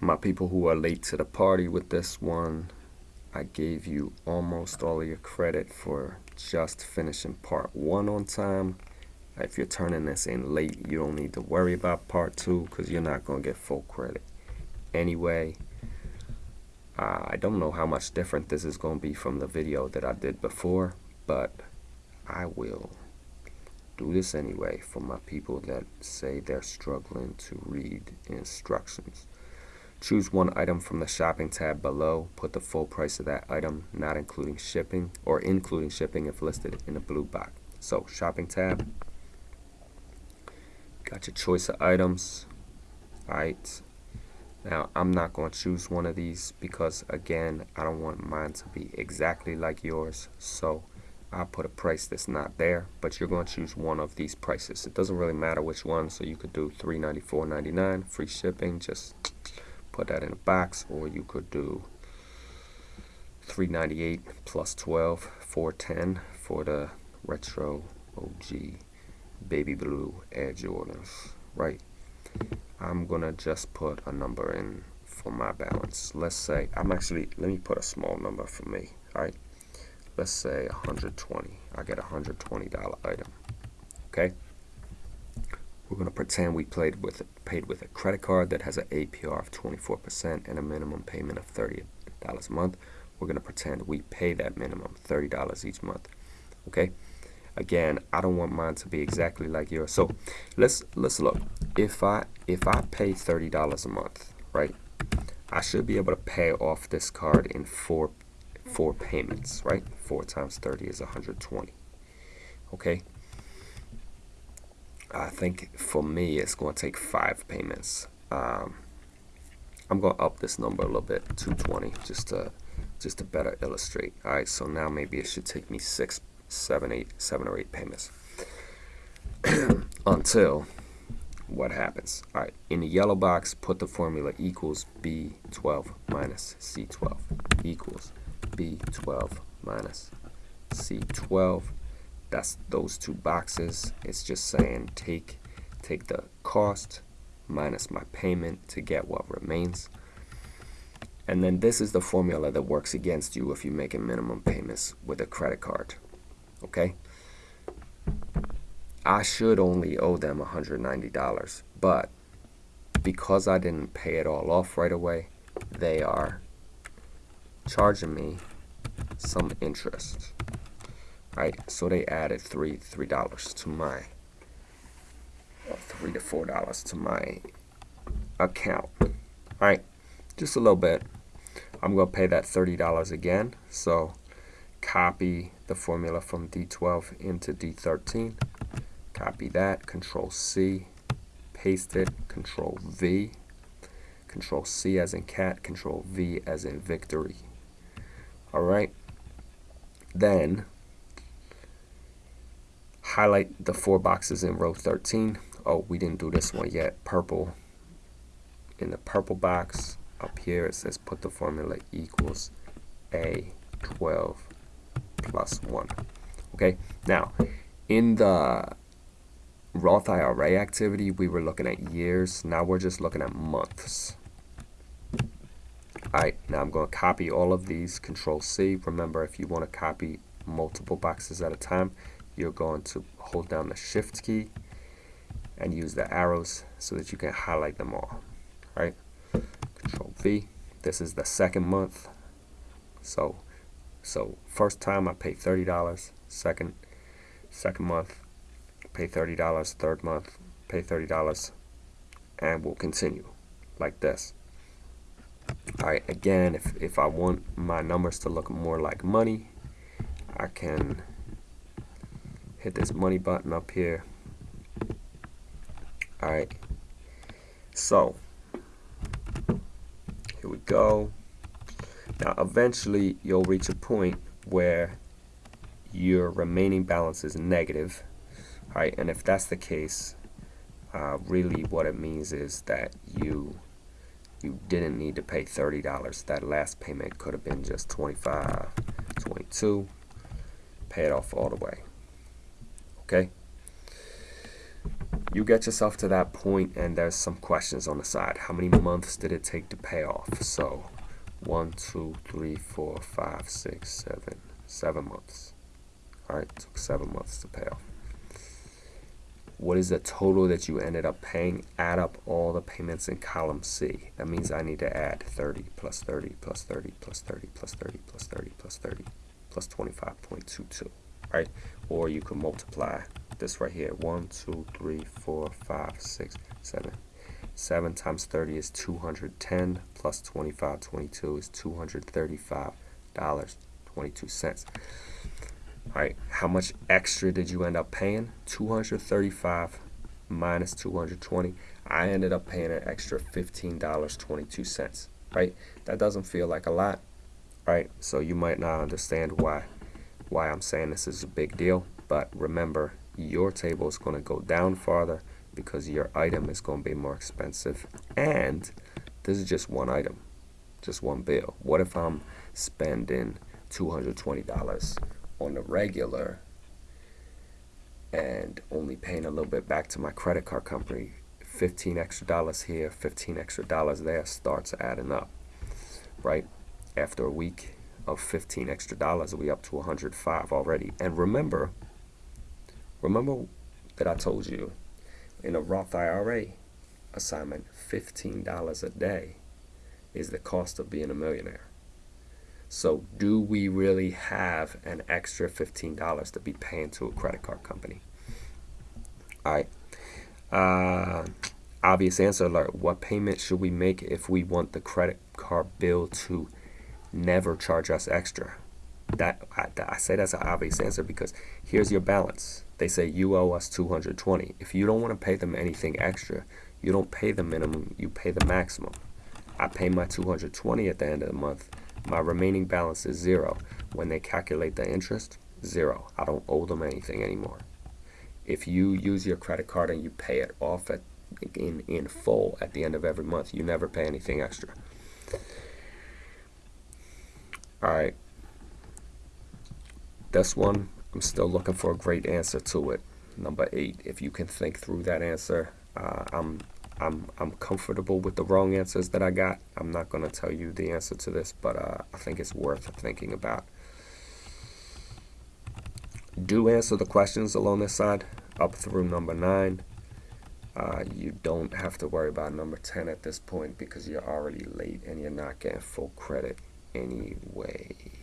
my people who are late to the party with this one, I gave you almost all your credit for just finishing part one on time. If you're turning this in late, you don't need to worry about part two because you're not going to get full credit. Anyway, uh, I don't know how much different this is going to be from the video that I did before, but I will do this anyway for my people that say they're struggling to read instructions. Choose one item from the shopping tab below. Put the full price of that item, not including shipping, or including shipping if listed in the blue box. So, shopping tab. Got your choice of items. Alright. Now, I'm not going to choose one of these because, again, I don't want mine to be exactly like yours. So, I'll put a price that's not there, but you're going to choose one of these prices. It doesn't really matter which one, so you could do $394.99, free shipping, just put that in a box or you could do 398 plus 12 410 for the retro OG baby blue Air Jordans right? I'm gonna just put a number in for my balance. Let's say I'm actually let me put a small number for me alright let's say 120 I get a $120 item okay we're going to pretend we played with paid with a credit card that has an APR of 24% and a minimum payment of $30 a month. We're going to pretend we pay that minimum $30 each month. Okay? Again, I don't want mine to be exactly like yours. So let's let's look. If I if I pay $30 a month, right? I should be able to pay off this card in four four payments, right? 4 times 30 is 120. Okay? I think for me it's going to take five payments. Um, I'm going to up this number a little bit, 220, just to just to better illustrate. All right, so now maybe it should take me six, seven, eight, seven or eight payments until what happens. All right, in the yellow box, put the formula equals B12 minus C12 equals B12 minus C12 that's those two boxes. It's just saying take take the cost minus my payment to get what remains. And then this is the formula that works against you if you make a minimum payments with a credit card okay? I should only owe them $190 but because I didn't pay it all off right away they are charging me some interest right so they added three three dollars to my three to four dollars to my account. All right just a little bit. I'm gonna pay that $30 again so copy the formula from D12 into D13 copy that control C paste it control V. Control C as in cat control V as in victory. Alright then highlight the four boxes in row 13 oh we didn't do this one yet. Purple. In the purple box up here it says put the formula equals a 12 plus 1 okay now in the Roth IRA activity we were looking at years. Now we're just looking at months. Alright now I'm going to copy all of these. Control C remember if you want to copy multiple boxes at a time you're going to hold down the shift key and use the arrows so that you can highlight them all right? Control V this is the second month. So so first time I pay $30 second second month pay $30 third month pay $30 and we'll continue like this. Alright again if, if I want my numbers to look more like money I can hit this money button up here. Alright. So here we go. Now eventually you'll reach a point where your remaining balance is negative right? And if that's the case uh, really what it means is that you you didn't need to pay $30 that last payment could have been just 25 22 pay it off all the way okay you get yourself to that point and there's some questions on the side. How many months did it take to pay off? So one, two, three, four, five, six, seven, seven months. All right, took seven months to pay off. What is the total that you ended up paying? Add up all the payments in column C. That means I need to add 30 plus 30 plus 30 plus 30 plus 30 plus 30 plus 30 plus 25.22, right? Or you can multiply this right here. 1, 2, 3, 4, 5, 6, 7. 7 times 30 is 210 plus 25, 22 is $235.22. All right, how much extra did you end up paying? 235 minus 220. I ended up paying an extra $15.22, right? That doesn't feel like a lot, right? So you might not understand why why I'm saying this is a big deal, but remember, your table is going to go down farther because your item is going to be more expensive. And this is just one item, just one bill. What if I'm spending $220 on the regular and only paying a little bit back to my credit card company? 15 extra dollars here, 15 extra dollars there starts adding up, right? After a week of 15 extra dollars, we up to 105 already. And remember, remember that I told you in a Roth IRA assignment, $15 a day is the cost of being a millionaire. So, do we really have an extra $15 to be paying to a credit card company? All right. Uh, obvious answer alert. What payment should we make if we want the credit card bill to never charge us extra? That I, I say that's an obvious answer because here's your balance. They say you owe us 220 if you don't want to pay them anything extra you don't pay the minimum you pay the maximum. I pay my 220 at the end of the month. My remaining balance is zero. When they calculate the interest zero. I don't owe them anything anymore. If you use your credit card and you pay it off at in in full at the end of every month you never pay anything extra all right this one I'm still looking for a great answer to it. Number eight, if you can think through that answer, uh, I'm I'm I'm comfortable with the wrong answers that I got. I'm not going to tell you the answer to this, but uh, I think it's worth thinking about. Do answer the questions along this side up through number nine. Uh, you don't have to worry about number 10 at this point because you're already late and you're not getting full credit anyway.